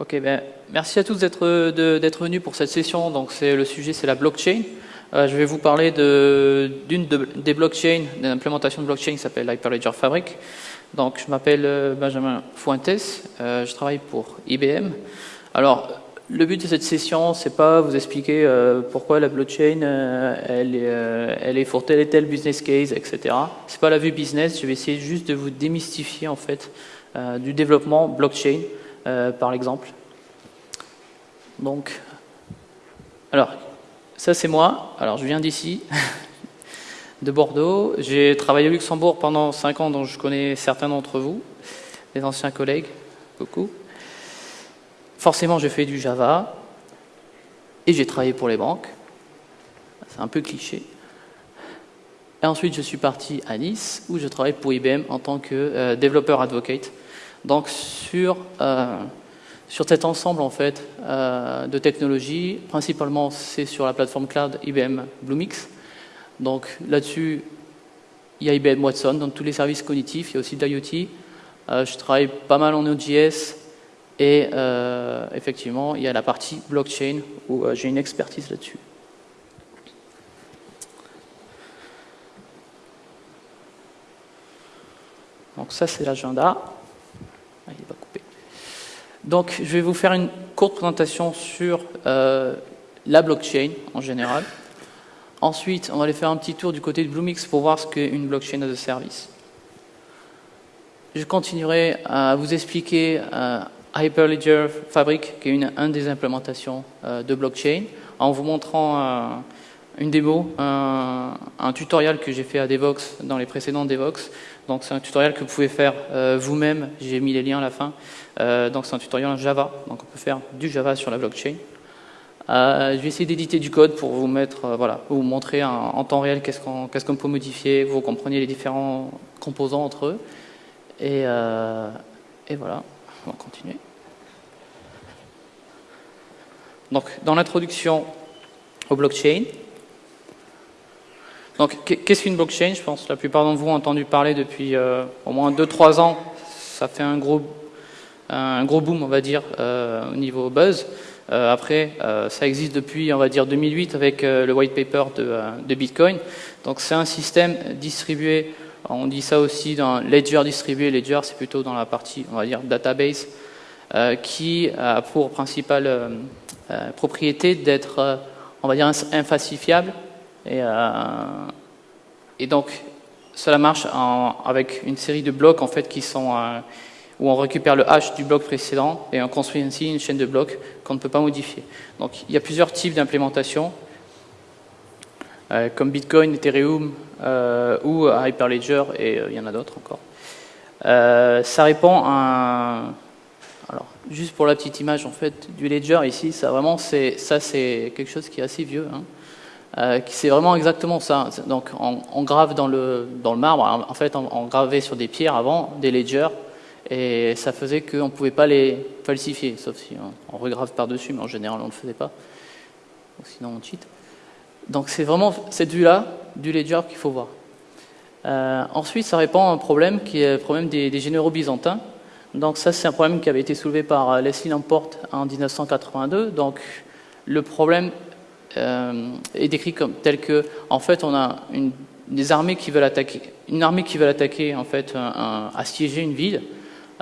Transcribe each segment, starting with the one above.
Ok, ben, merci à tous d'être venus pour cette session. Donc, le sujet, c'est la blockchain. Euh, je vais vous parler d'une de, des blockchains, d'une implémentation de blockchain qui s'appelle Hyperledger Fabric. Donc, je m'appelle euh, Benjamin Fuentes, euh, je travaille pour IBM. Alors, le but de cette session, c'est pas vous expliquer pourquoi la blockchain, elle est pour tel et tel business case, etc. C'est pas la vue business. Je vais essayer juste de vous démystifier en fait du développement blockchain. Euh, par exemple. Donc, alors, ça c'est moi. Alors, je viens d'ici, de Bordeaux. J'ai travaillé au Luxembourg pendant 5 ans, dont je connais certains d'entre vous, des anciens collègues, beaucoup. Forcément, j'ai fait du Java et j'ai travaillé pour les banques. C'est un peu cliché. Et ensuite, je suis parti à Nice, où je travaille pour IBM en tant que euh, développeur advocate. Donc sur, euh, sur cet ensemble en fait, euh, de technologies, principalement c'est sur la plateforme cloud IBM Bluemix. Donc là-dessus, il y a IBM Watson dans tous les services cognitifs, il y a aussi d'IoT. Euh, je travaille pas mal en Node.js et effectivement, il y a la partie blockchain où j'ai une expertise là-dessus. Donc ça, c'est l'agenda. Donc, je vais vous faire une courte présentation sur euh, la blockchain en général. Ensuite, on va aller faire un petit tour du côté de Bluemix pour voir ce qu'est une blockchain as a service. Je continuerai à vous expliquer euh, Hyperledger Fabric, qui est une, des implémentations euh, de blockchain, en vous montrant une démo, un, un tutoriel que j'ai fait à Devox dans les précédents Devox, donc c'est un tutoriel que vous pouvez faire euh, vous-même, j'ai mis les liens à la fin. Euh, donc c'est un tutoriel en Java, donc on peut faire du Java sur la blockchain. Euh, je vais essayer d'éditer du code pour vous mettre, voilà, vous montrer en, temps réel qu'est-ce qu'on peut modifier, vous compreniez les différents composants entre eux. Et, et voilà, on va continuer. Donc dans l'introduction au blockchain, donc, qu'est-ce qu'une blockchain? Je pense que la plupart d'entre vous ont entendu parler depuis euh, au moins 2-3 ans. Ça fait un gros, un gros boom, on va dire, euh, au niveau buzz. Euh, après, ça existe depuis, on va dire, 2008 avec le white paper de, Bitcoin. Donc, c'est un système distribué. On dit ça aussi dans ledger distribué. Ledger, c'est plutôt dans la partie, on va dire, database, qui a pour principale propriété d'être, on va dire, infalsifiable et, euh, et donc, cela marche avec une série de blocs en fait qui sont euh, où on récupère le hash du bloc précédent et on construit ainsi une chaîne de blocs qu'on ne peut pas modifier. Donc, il y a plusieurs types d'implémentation, euh, comme Bitcoin, Ethereum ou Hyperledger et il y en a d'autres encore. ça répond à alors, juste pour la petite image en fait du ledger ici, ça vraiment c'est ça c'est quelque chose qui est assez vieux. Hein. Euh, c'est vraiment exactement ça. Donc on, grave dans le, marbre, en fait on, gravait sur des pierres avant, des ledgers, et ça faisait qu'on ne pouvait pas les falsifier, sauf si on, regrave par-dessus, mais en général on ne le faisait pas, sinon on cheat. Donc c'est vraiment cette vue-là du ledger qu'il faut voir. Euh, ensuite, ça répond à un problème qui est le problème des, des généraux byzantins. Donc ça, c'est un problème qui avait été soulevé par euh, Leslie Lamport en 1982. Donc le problème euh, est décrit comme tel que, en fait, on a une, des armées qui veulent attaquer, une armée qui veut attaquer, en fait, assiéger une ville,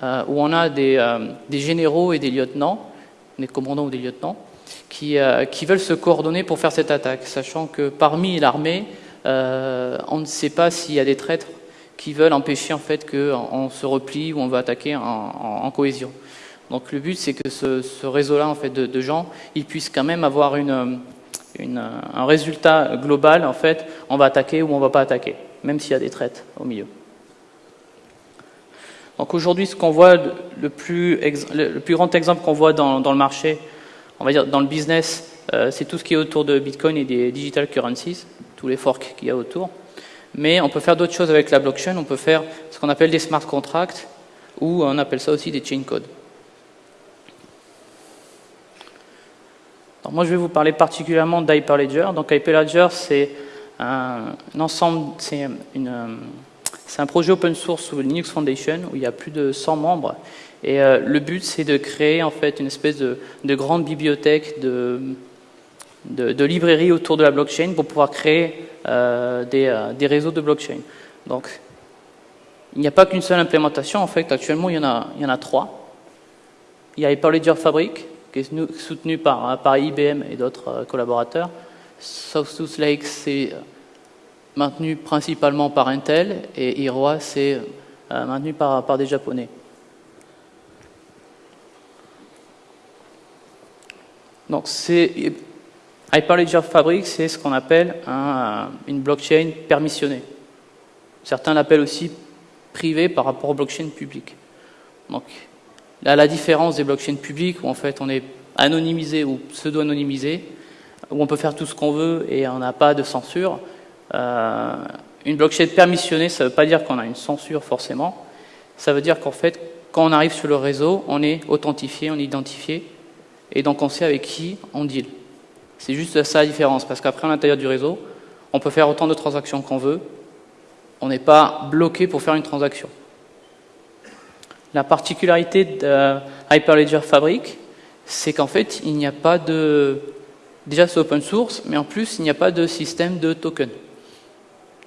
euh, où on a des, euh, des, généraux et des lieutenants, des commandants ou des lieutenants, qui, qui veulent se coordonner pour faire cette attaque, sachant que parmi l'armée, on ne sait pas s'il y a des traîtres qui veulent empêcher en fait qu'on se replie ou on va attaquer en, en, cohésion. Donc le but c'est que ce, ce réseau-là en fait de, de, gens, ils puissent quand même avoir une, un résultat global, en fait, on va attaquer ou on ne va pas attaquer, même s'il y a des traites au milieu. Donc aujourd'hui, ce qu'on voit, le plus, le plus grand exemple qu'on voit dans, le marché, on va dire dans le business, euh, c'est tout ce qui est autour de Bitcoin et des digital currencies, tous les forks qu'il y a autour. Mais on peut faire d'autres choses avec la blockchain, on peut faire ce qu'on appelle des smart contracts, ou on appelle ça aussi des chain codes. Moi, je vais vous parler particulièrement d'Hyperledger. Donc, Hyperledger, c'est un, ensemble, c'est un projet open source sous Linux Foundation où il y a plus de 100 membres. Et euh, le but, c'est de créer en fait une espèce de, grande bibliothèque de, de, librairies autour de la blockchain pour pouvoir créer euh, des, des, réseaux de blockchain. Donc, il n'y a pas qu'une seule implémentation. En fait, actuellement, il y en a, il y en a trois. Il y a Hyperledger Fabric, qui est soutenu par, par IBM et d'autres collaborateurs. South Lake, c'est maintenu principalement par Intel, et Iroha, c'est euh, maintenu par, des Japonais. Donc, Hyperledger Fabric, c'est ce qu'on appelle une blockchain permissionnée. Certains l'appellent aussi privée par rapport aux blockchains publiques. Donc, là, la différence des blockchains publiques, où en fait on est anonymisé ou pseudo-anonymisé, où on peut faire tout ce qu'on veut et on n'a pas de censure, euh, une blockchain permissionnée, ça ne veut pas dire qu'on a une censure forcément. Ça veut dire qu'en fait, quand on arrive sur le réseau, on est authentifié, on est identifié, et donc on sait avec qui on deal. C'est juste ça la différence, parce qu'après, à l'intérieur du réseau, on peut faire autant de transactions qu'on veut, on n'est pas bloqué pour faire une transaction. La particularité de Hyperledger Fabric, c'est qu'en fait, il n'y a pas de... Déjà, c'est open source, mais en plus, il n'y a pas de système de token.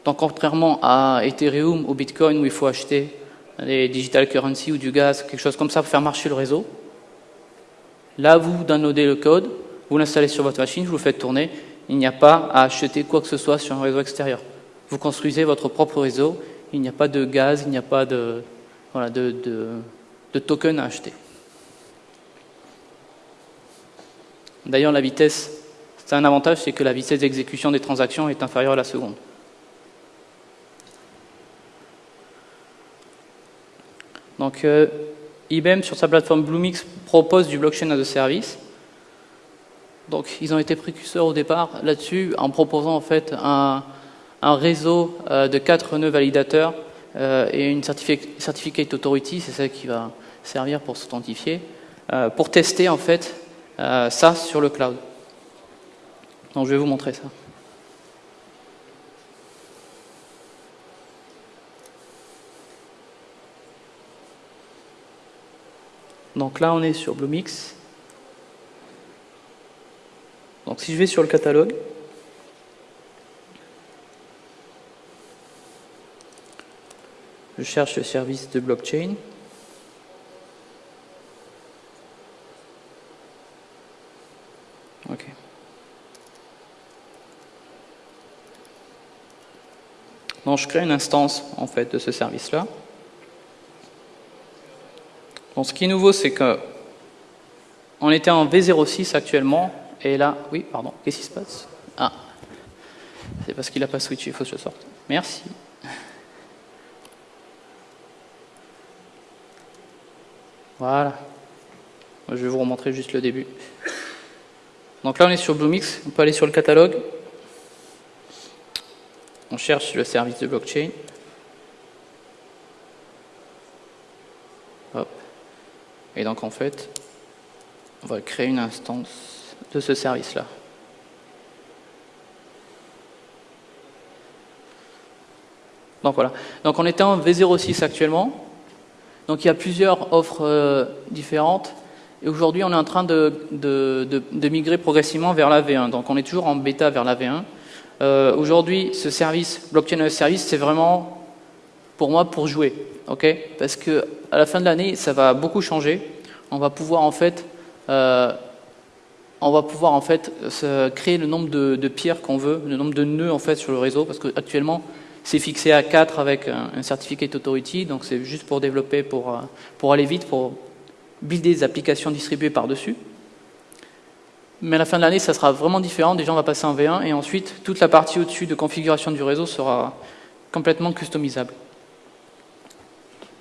Donc contrairement à Ethereum ou Bitcoin où il faut acheter des digital currency ou du gaz, quelque chose comme ça pour faire marcher le réseau, là vous downloadez le code, vous l'installez sur votre machine, vous le faites tourner, il n'y a pas à acheter quoi que ce soit sur un réseau extérieur. Vous construisez votre propre réseau, il n'y a pas de gaz, il n'y a pas de, voilà, de, de token à acheter. D'ailleurs la vitesse, c'est un avantage, c'est que la vitesse d'exécution des transactions est inférieure à la seconde. Donc euh, IBM sur sa plateforme Bluemix propose du blockchain as a service. Donc ils ont été précurseurs au départ là-dessus en proposant en fait un, réseau euh, de quatre nœuds validateurs et une certificate authority, c'est ça qui va servir pour s'authentifier, pour tester en fait ça sur le cloud. Donc je vais vous montrer ça. Donc là, on est sur Bluemix. Donc si je vais sur le catalogue, je cherche le service de blockchain. Ok. Donc je crée une instance en fait de ce service-là. Ce qui est nouveau, c'est que on était en V06 actuellement, et là, oui, pardon, qu'est-ce qui se passe? Ah, c'est parce qu'il n'a pas switché, il faut que je sorte. Merci. Voilà. Je vais vous remontrer juste le début. Donc là, on est sur Bluemix. On peut aller sur le catalogue. On cherche le service de blockchain. Et donc en fait, on va créer une instance de ce service-là. Donc voilà. Donc on était en V06 actuellement. Donc il y a plusieurs offres euh, différentes. Et aujourd'hui, on est en train de, de, migrer progressivement vers la V1. Donc on est toujours en bêta vers la V1. Euh, aujourd'hui, ce service, Blockchain Service, c'est vraiment pour moi pour jouer. Parce que à la fin de l'année, ça va beaucoup changer. On va pouvoir en fait, euh, on va pouvoir en fait créer le nombre de, pierres qu'on veut, le nombre de nœuds en fait sur le réseau, parce qu'actuellement c'est fixé à 4 avec un, un certificate authority, donc c'est juste pour développer, pour, euh, pour aller vite, pour builder des applications distribuées par-dessus. Mais à la fin de l'année, ça sera vraiment différent. Déjà, on va passer en V1 et ensuite, toute la partie au-dessus de configuration du réseau sera complètement customisable.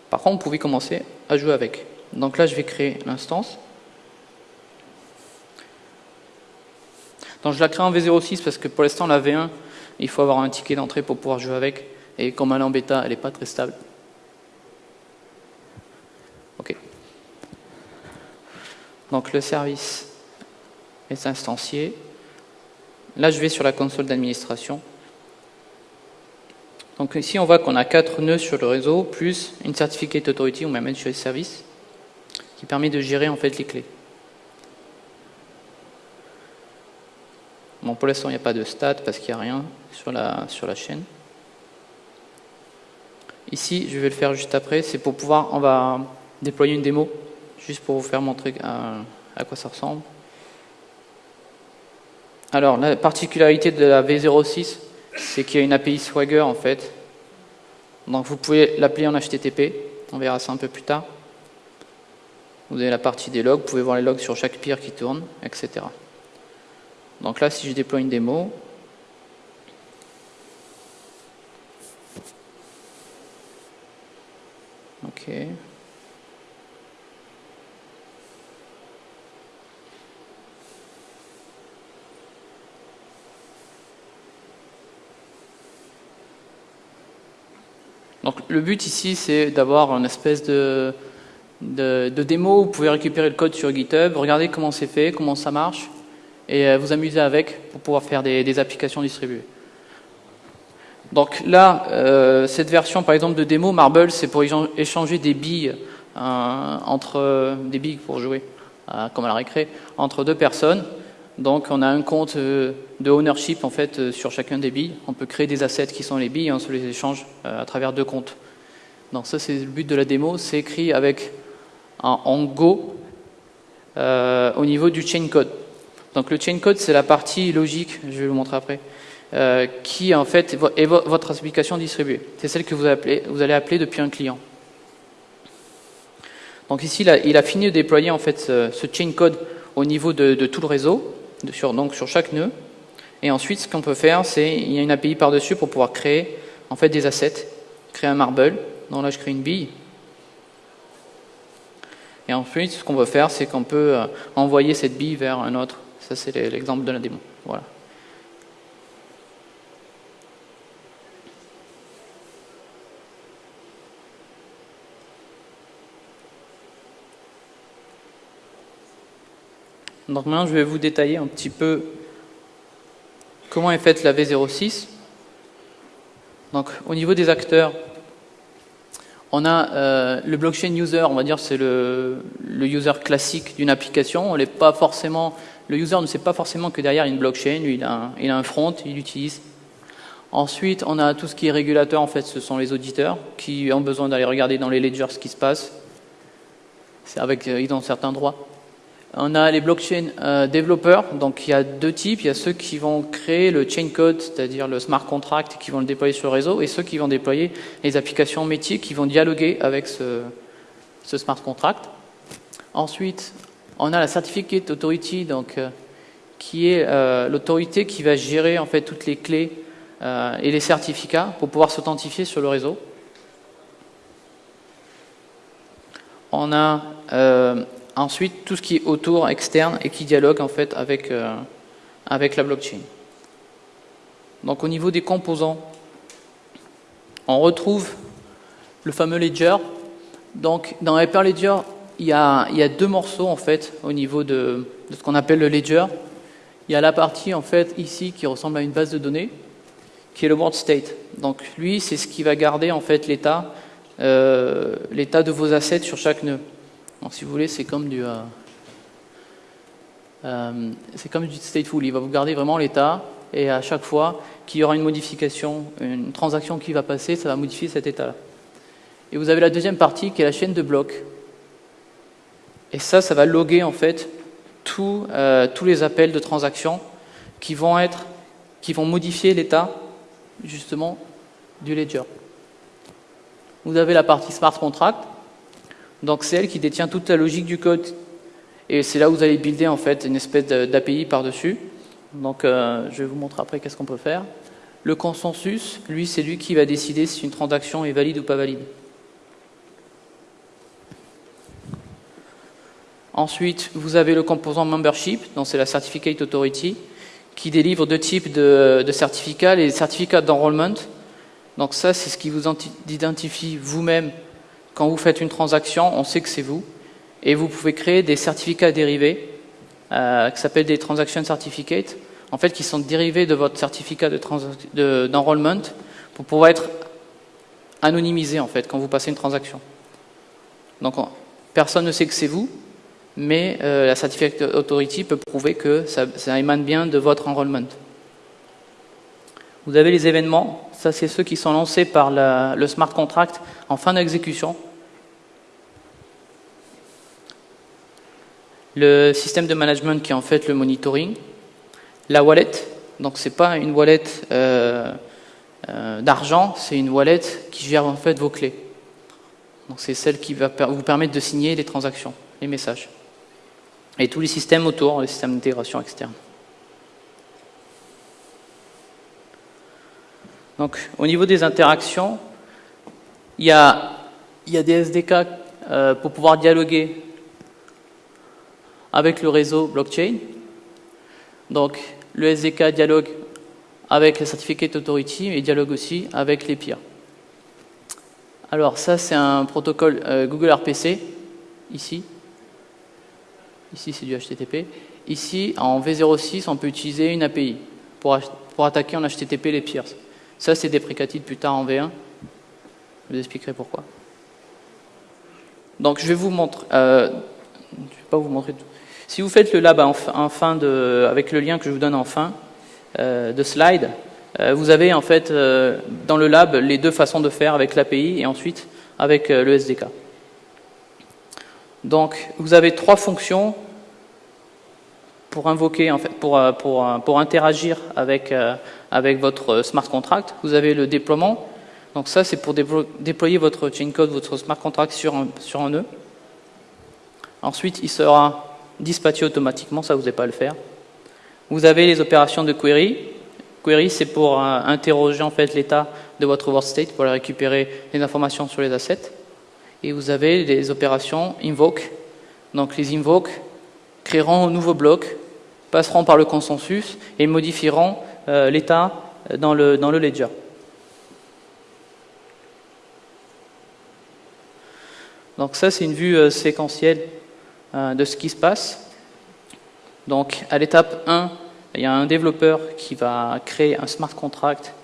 Par contre, vous pouvez commencer à jouer avec. Donc là, je vais créer l'instance. Donc je la crée en V06 parce que pour l'instant, la V1, il faut avoir un ticket d'entrée pour pouvoir jouer avec. Et comme elle est en bêta, elle n'est pas très stable. OK. Donc le service est instancié. Là, je vais sur la console d'administration. Donc ici, on voit qu'on a quatre nœuds sur le réseau, plus une certificate authority, ou même managed service, qui permet de gérer en fait les clés. Bon, pour l'instant, il n'y a pas de stat parce qu'il n'y a rien sur la, chaîne. Ici, je vais le faire juste après, c'est pour pouvoir, on va déployer une démo, juste pour vous faire montrer à, à quoi ça ressemble. Alors, la particularité de la V06, c'est qu'il y a une API Swagger en fait. Donc vous pouvez l'appeler en HTTP, on verra ça un peu plus tard. Vous avez la partie des logs, vous pouvez voir les logs sur chaque peer qui tourne, etc. Donc là, si je déploie une démo, ok. Donc le but ici, c'est d'avoir une espèce de, de, démo où vous pouvez récupérer le code sur GitHub, regarder comment c'est fait, comment ça marche, et euh, vous amuser avec pour pouvoir faire des, applications distribuées. Donc là, euh, cette version par exemple de démo, Marble, c'est pour échanger des billes euh, entre des billes pour jouer, comme à la récré, entre deux personnes. Donc on a un compte de ownership en fait sur chacun des billes. On peut créer des assets qui sont les billes et on se les échange à travers deux comptes. Donc ça c'est le but de la démo, c'est écrit avec en Go au niveau du chain code. Donc le chain code c'est la partie logique, je vais vous montrer après, qui en fait est votre application distribuée. C'est celle que vous, vous, allez appeler depuis un client. Donc ici il a, fini de déployer en fait ce, chain code au niveau de tout le réseau sur, donc sur chaque nœud. Et ensuite, ce qu'on peut faire, c'est il y a une API par-dessus pour pouvoir créer en fait des assets, créer un marble. Donc là, je crée une bille. Et ensuite, ce qu'on veut faire, c'est qu'on peut euh, envoyer cette bille vers un autre. Ça, c'est l'exemple de la démo. Voilà. Donc maintenant, je vais vous détailler un petit peu comment est faite la V06. Donc au niveau des acteurs, on a euh, le blockchain user, on va dire c'est le, user classique d'une application. On pas forcément, le user ne sait pas forcément que derrière il y a une blockchain, il a un, front, il l'utilise. Ensuite, on a tout ce qui est régulateur, en fait, ce sont les auditeurs qui ont besoin d'aller regarder dans les ledgers ce qui se passe. Avec, euh, ils ont certains droits. On a les blockchain euh, développeurs, donc il y a deux types. Il y a ceux qui vont créer le chain code, c'est-à-dire le smart contract, qui vont le déployer sur le réseau, et ceux qui vont déployer les applications métiers qui vont dialoguer avec ce, smart contract. Ensuite, on a la certificate authority, donc euh, qui est euh, l'autorité qui va gérer en fait toutes les clés et les certificats pour pouvoir s'authentifier sur le réseau. On a Ensuite, tout ce qui est autour, externe et qui dialogue en fait avec, euh, avec la blockchain. Donc au niveau des composants, on retrouve le fameux ledger. Donc dans Hyperledger, il y a, deux morceaux en fait au niveau de, ce qu'on appelle le ledger. Il y a la partie en fait ici qui ressemble à une base de données, qui est le world state. Donc lui, c'est ce qui va garder en fait l'état euh, de vos assets sur chaque nœud. Donc si vous voulez, c'est comme du... Euh, euh, c'est comme du stateful, il va vous garder vraiment l'état, et à chaque fois qu'il y aura une modification, une transaction qui va passer, ça va modifier cet état-là. Et vous avez la deuxième partie qui est la chaîne de blocs. Et ça, ça va loguer en fait euh, tous les appels de transactions qui vont être, qui vont modifier l'état justement du ledger. Vous avez la partie smart contract donc c'est elle qui détient toute la logique du code. Et c'est là où vous allez builder en fait une espèce d'API par-dessus. Donc euh, je vais vous montrer après qu'est-ce qu'on peut faire. Le consensus, lui, c'est lui qui va décider si une transaction est valide ou pas valide. Ensuite, vous avez le composant membership, donc c'est la certificate authority, qui délivre deux types de, de certificats, les certificats d'enrollment. Donc ça, c'est ce qui vous identifie vous-même quand vous faites une transaction, on sait que c'est vous, et vous pouvez créer des certificats dérivés, euh, qui s'appellent des transaction certificates, en fait, qui sont dérivés de votre certificat d'enrollment, de pour pouvoir être anonymisé en fait quand vous passez une transaction. Donc personne ne sait que c'est vous, mais euh, la Certificate Authority peut prouver que ça, émane bien de votre enrollment. Vous avez les événements, ça c'est ceux qui sont lancés par le smart contract en fin d'exécution. Le système de management qui est en fait le monitoring. La wallet, donc c'est pas une wallet euh, euh, d'argent, c'est une wallet qui gère en fait vos clés. Donc c'est celle qui va vous permettre de signer les transactions, les messages. Et tous les systèmes autour, les systèmes d'intégration externe. Donc au niveau des interactions, il y a, des SDK euh, pour pouvoir dialoguer avec le réseau blockchain. Donc le SDK dialogue avec la Certificate Authority et dialogue aussi avec les peers. Alors ça c'est un protocole euh, Google RPC, ici. Ici c'est du HTTP. Ici en V06 on peut utiliser une API pour, pour attaquer en HTTP les peers. Ça c'est déprécatif plus tard en V1. Je vous expliquerai pourquoi. Donc je vais vous montrer, euh, je vais pas vous montrer tout. Si vous faites le lab en fin de, avec le lien que je vous donne en fin euh, de slide, euh, vous avez en fait dans le lab les deux façons de faire avec l'API et ensuite avec le SDK. Donc vous avez trois fonctions pour invoquer, en fait, pour, pour, pour interagir avec, avec votre smart contract. Vous avez le déploiement. Donc ça, c'est pour déployer votre chain code, votre smart contract sur un, sur un nœud. Ensuite, il sera dispatcher automatiquement, ça vous n'avez pas à le faire. Vous avez les opérations de query. Query, c'est pour euh, interroger en fait l'état de votre world state, pour récupérer les informations sur les assets. Et vous avez les opérations invoke. Donc les invoke créeront un nouveau bloc, passeront par le consensus et modifieront euh, l'état dans le, dans le ledger. Donc ça, c'est une vue euh, séquentielle euh, de ce qui se passe. Donc à l'étape 1, il y a un développeur qui va créer un smart contract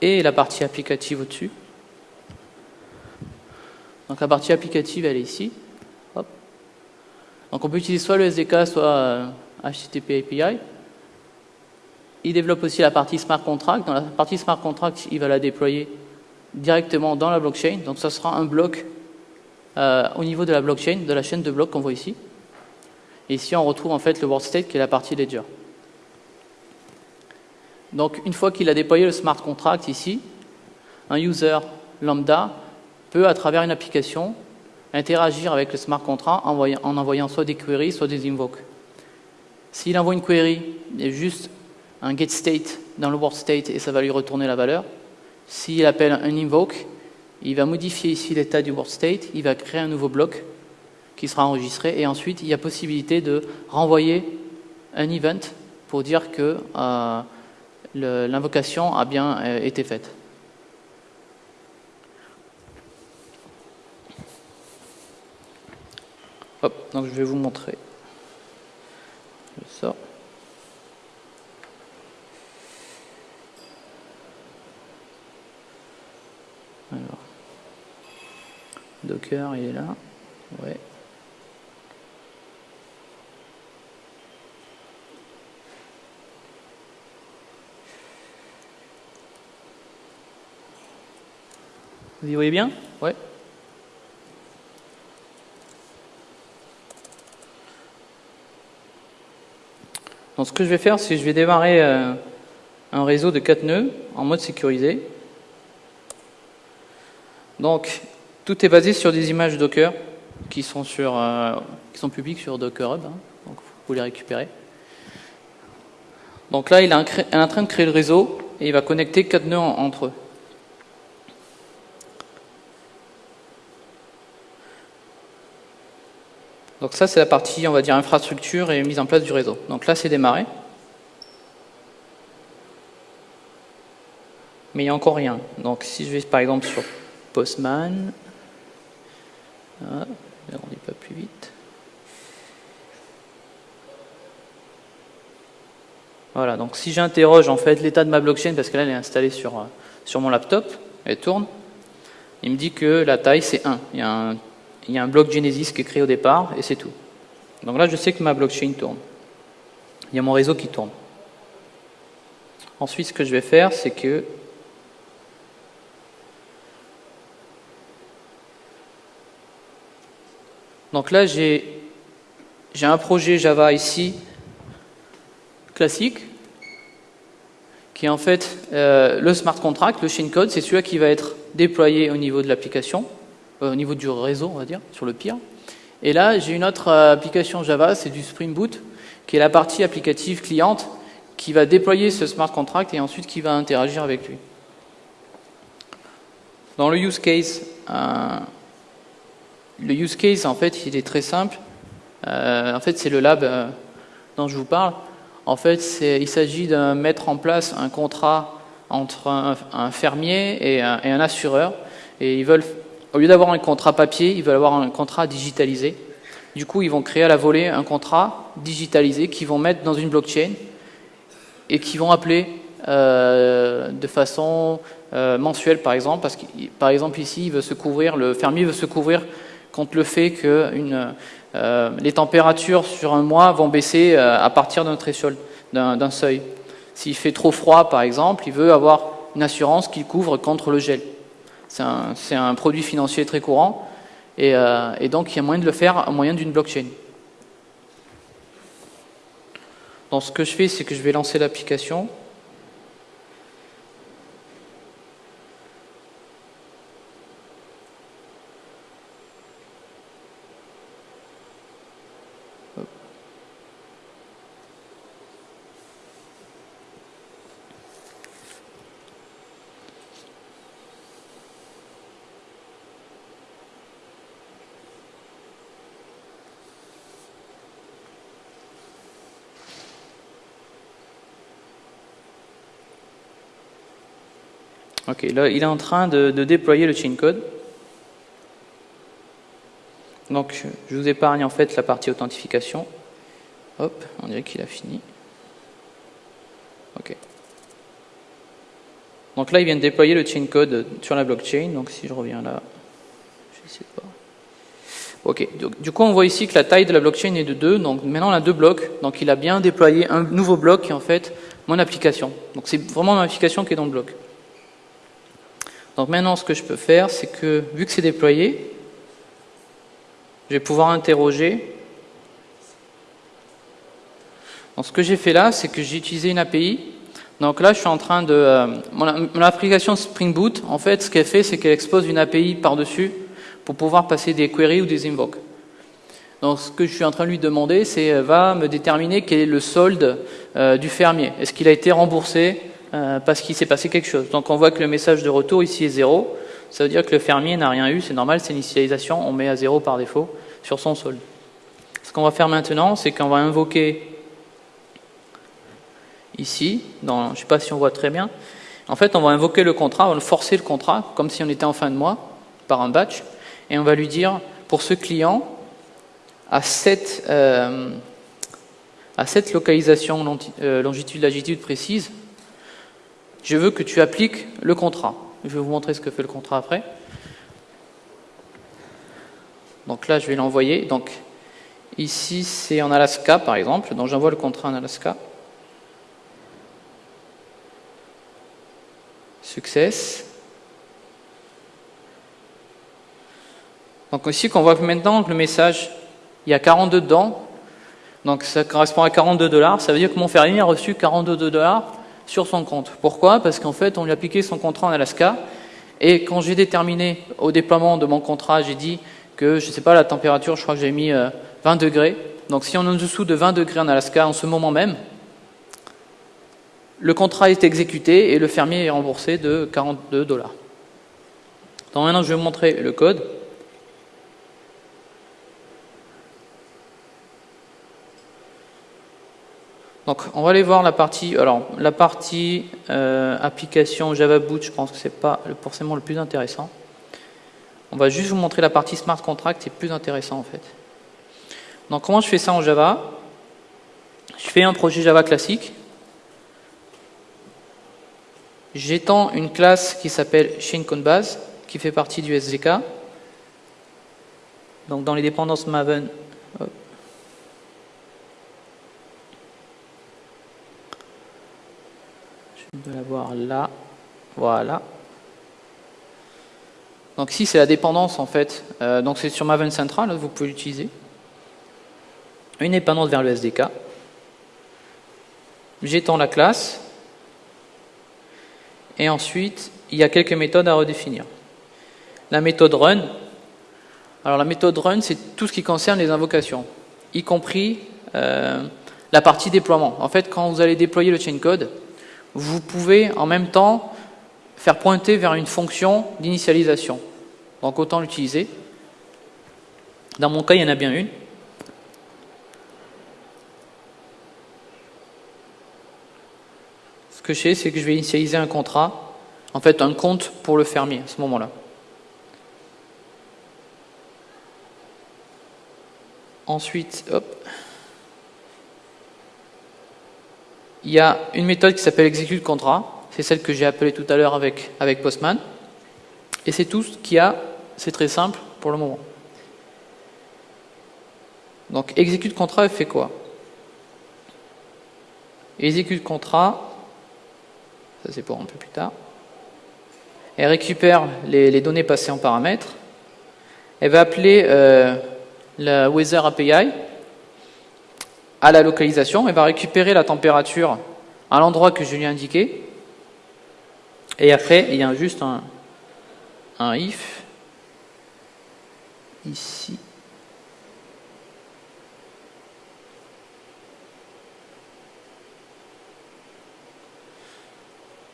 et la partie applicative au-dessus. Donc la partie applicative, elle est ici. Donc on peut utiliser soit le SDK, soit HTTP euh, API. Il développe aussi la partie smart contract. Dans la partie smart contract, il va la déployer directement dans la blockchain. Donc ça sera un bloc euh, au niveau de la blockchain, de la chaîne de blocs qu'on voit ici. Et ici, on retrouve en fait le world state qui est la partie ledger. Donc, une fois qu'il a déployé le smart contract ici, un user lambda peut, à travers une application, interagir avec le smart contract en envoyant, soit des queries, soit des invokes. S'il envoie une query, il y a juste un get state dans le world state et ça va lui retourner la valeur. S'il appelle un invoke, il va modifier ici l'état du world state, il va créer un nouveau bloc qui sera enregistré et ensuite il y a possibilité de renvoyer un event pour dire que euh, l'invocation a bien euh, été faite. Hop, donc je vais vous montrer. Sors. Alors. Docker, il est là. Ouais. Vous y voyez bien? Ouais. Donc ce que je vais faire, c'est que je vais démarrer euh, un réseau de 4 nœuds en mode sécurisé. Donc tout est basé sur des images Docker qui sont, sur, euh, qui sont publiques sur Docker Hub, hein. donc vous pouvez les récupérer. Donc là, il est en train de créer le réseau et il va connecter 4 nœuds entre eux. Donc ça, c'est la partie, on va dire, infrastructure et mise en place du réseau. Donc là, c'est démarré. Mais il n'y a encore rien. Donc si je vais par exemple sur Postman, ah, on pas plus vite. Voilà, donc si j'interroge en fait l'état de ma blockchain, parce que là elle est installée sur, euh, sur mon laptop, elle tourne, il me dit que la taille c'est 1. Il y, a un, il y a un bloc Genesis qui est créé au départ et c'est tout. Donc là, je sais que ma blockchain tourne. Il y a mon réseau qui tourne. Ensuite, ce que je vais faire, c'est que Donc là, j'ai un projet Java ici, classique, qui est en fait euh, le smart contract, le chain code, c'est celui qui va être déployé au niveau de l'application, au niveau du réseau, on va dire, sur le pire. Et là, j'ai une autre euh, application Java, c'est du Spring Boot, qui est la partie applicative cliente, qui va déployer ce smart contract et ensuite qui va interagir avec lui. Dans le use case, le use case, en fait, il est très simple. Euh, en fait, c'est le lab euh, dont je vous parle. En fait, il s'agit de mettre en place un contrat entre un, fermier et un, assureur. Et ils veulent, au lieu d'avoir un contrat papier, ils veulent avoir un contrat digitalisé. Du coup, ils vont créer à la volée un contrat digitalisé qu'ils vont mettre dans une blockchain et qui vont appeler euh, de façon mensuelle, par exemple, parce que, par exemple, ici, il veut se couvrir, le fermier veut se couvrir contre le fait que euh, les températures sur un mois vont baisser euh, à partir d'un d'un seuil. S'il fait trop froid, par exemple, il veut avoir une assurance qui couvre contre le gel. C'est un, produit financier très courant, et, euh, et, donc il y a moyen de le faire au moyen d'une blockchain. Donc ce que je fais, c'est que je vais lancer l'application. Ok, là, il est en train de, déployer le chain code. Donc, je vous épargne en fait la partie authentification. Hop, on dirait qu'il a fini. Ok. Donc là, il vient de déployer le chain code sur la blockchain. Donc si je reviens là, je vais essayer de voir. Ok, du coup on voit ici que la taille de la blockchain est de 2, donc maintenant on a deux blocs, donc il a bien déployé un nouveau bloc qui est en fait mon application. Donc c'est vraiment mon application qui est dans le bloc. Donc maintenant, ce que je peux faire, c'est que, vu que c'est déployé, je vais pouvoir interroger. Donc ce que j'ai fait là, c'est que j'ai utilisé une API. Donc là, je suis en train de... Euh, mon, application Spring Boot, en fait, ce qu'elle fait, c'est qu'elle expose une API par-dessus pour pouvoir passer des queries ou des invokes. Donc ce que je suis en train de lui demander, c'est euh, va me déterminer quel est le solde euh, du fermier. Est-ce qu'il a été remboursé euh, parce qu'il s'est passé quelque chose. Donc on voit que le message de retour ici est 0, ça veut dire que le fermier n'a rien eu, c'est normal, c'est l'initialisation, on met à 0 par défaut sur son solde. Ce qu'on va faire maintenant, c'est qu'on va invoquer ici, dans, je ne sais pas si on voit très bien, en fait on va invoquer le contrat, on va forcer le contrat, comme si on était en fin de mois, par un batch, et on va lui dire, pour ce client, à cette, euh, à cette localisation euh, longitude-latitude précise, je veux que tu appliques le contrat. Je vais vous montrer ce que fait le contrat après. Donc là, je vais l'envoyer. Donc ici, c'est en Alaska, par exemple. Donc j'envoie le contrat en Alaska. Success. Donc ici, qu'on voit maintenant le message, il y a 42 dedans. Donc ça correspond à 42 dollars. Ça veut dire que mon fermier a reçu 42 dollars sur son compte. Pourquoi? Parce qu'en fait, on lui a appliqué son contrat en Alaska, et quand j'ai déterminé au déploiement de mon contrat, j'ai dit que, je ne sais pas, la température, je crois que j'ai mis 20 euh, degrés. Donc si on est en dessous de 20 degrés en Alaska en ce moment même, le contrat est exécuté et le fermier est remboursé de 42 dollars. Donc maintenant, je vais vous montrer le code. Donc, on va aller voir la partie, euh, application Java Boot, je pense que c'est pas forcément le plus intéressant. On va juste vous montrer la partie smart contract, c'est plus intéressant en fait. Donc, comment je fais ça en Java? Je fais un projet Java classique. J'étends une classe qui s'appelle base qui fait partie du SDK. Donc dans les dépendances Maven, je vais l'avoir là, voilà. Donc ici c'est la dépendance en fait, euh, donc c'est sur Maven Central, vous pouvez l'utiliser. Une dépendance vers le SDK. J'étends la classe. Et ensuite, il y a quelques méthodes à redéfinir. La méthode run. Alors la méthode run, c'est tout ce qui concerne les invocations, y compris euh, la partie déploiement. En fait, quand vous allez déployer le chain code, vous pouvez en même temps faire pointer vers une fonction d'initialisation. Donc autant l'utiliser. Dans mon cas, il y en a bien une. Ce que je fais, c'est que je vais initialiser un contrat, en fait un compte pour le fermier à ce moment-là. Ensuite, hop, il y a une méthode qui s'appelle execute contrat. C'est celle que j'ai appelée tout à l'heure avec, Postman. Et c'est tout ce qu'il y a. C'est très simple pour le moment. Donc, execute contrat, elle fait quoi? Execute contrat, ça c'est pour un peu plus tard. Elle récupère les, données passées en paramètres. Elle va appeler euh, la Weather API à la localisation, elle va récupérer la température à l'endroit que je lui ai indiqué. Et après, il y a juste un, if ici.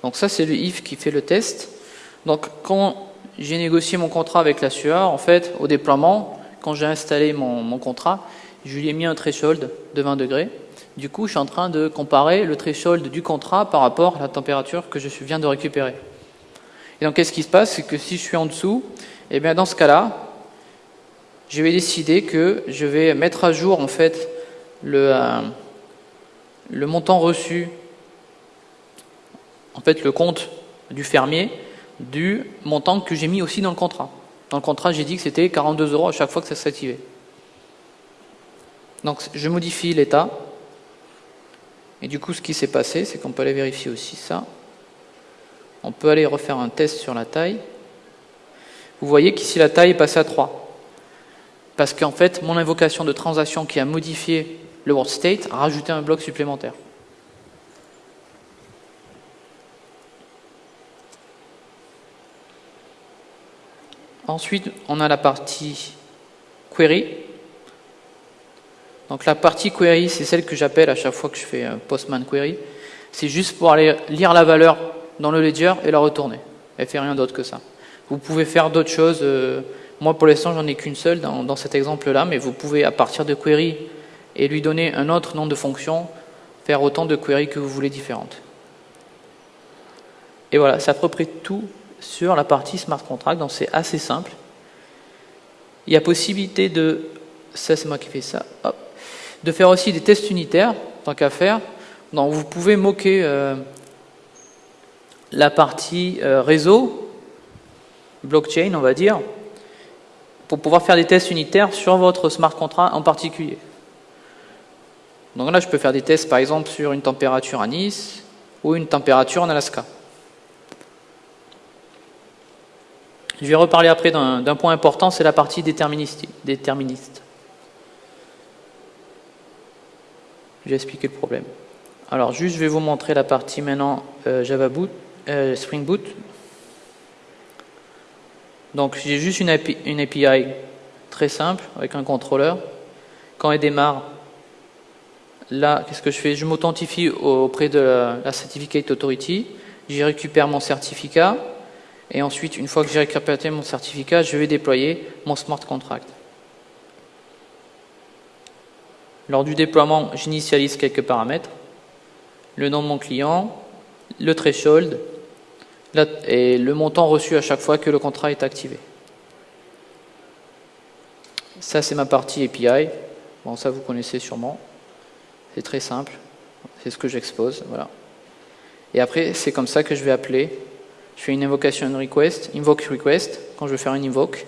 Donc ça, c'est le if qui fait le test. Donc quand j'ai négocié mon contrat avec la sueur, en fait, au déploiement, quand j'ai installé mon contrat, je lui ai mis un threshold de 20 degrés. Du coup, je suis en train de comparer le threshold du contrat par rapport à la température que je viens de récupérer. Et donc, qu'est-ce qui se passe? C'est que si je suis en dessous, eh bien dans ce cas-là, je vais décider que je vais mettre à jour en fait le, euh, le montant reçu, en fait le compte du fermier, du montant que j'ai mis aussi dans le contrat. Dans le contrat, j'ai dit que c'était 42 euros à chaque fois que ça s'activait. Donc je modifie l'état. Et du coup, ce qui s'est passé, c'est qu'on peut aller vérifier aussi ça. On peut aller refaire un test sur la taille. Vous voyez qu'ici, la taille est passée à 3. Parce qu'en fait, mon invocation de transaction qui a modifié le world state a rajouté un bloc supplémentaire. Ensuite, on a la partie query. Donc la partie query, c'est celle que j'appelle à chaque fois que je fais un postman query. C'est juste pour aller lire la valeur dans le ledger et la retourner. Elle fait rien d'autre que ça. Vous pouvez faire d'autres choses. Euh, moi, pour l'instant, j'en ai qu'une seule dans, cet exemple-là, mais vous pouvez, à partir de query et lui donner un autre nom de fonction, faire autant de queries que vous voulez différentes. Et voilà, c'est à peu près tout sur la partie smart contract, donc c'est assez simple. Il y a possibilité de, ça c'est moi qui fais ça, de faire aussi des tests unitaires, tant qu'à faire. Donc vous pouvez moquer euh, la partie euh, réseau, blockchain on va dire, pour pouvoir faire des tests unitaires sur votre smart contract en particulier. Donc là je peux faire des tests par exemple sur une température à Nice ou une température en Alaska. Je vais reparler après d'un point important, c'est la partie déterministe. Vais expliquer le problème. Alors juste, je vais vous montrer la partie maintenant euh, Java Boot, euh, Spring Boot. Donc j'ai juste une API, une API, très simple avec un contrôleur. Quand elle démarre, là, qu'est-ce que je fais? Je m'authentifie auprès de la, la Certificate Authority. J'y récupère mon certificat. Et ensuite, une fois que j'ai récupéré mon certificat, je vais déployer mon smart contract. Lors du déploiement, j'initialise quelques paramètres. Le nom de mon client, le threshold et le montant reçu à chaque fois que le contrat est activé. Ça, c'est ma partie API. Bon, ça, vous connaissez sûrement. C'est très simple. C'est ce que j'expose. Voilà. Et après, c'est comme ça que je vais appeler je fais une invocation request, invoke request quand je veux faire une invoke,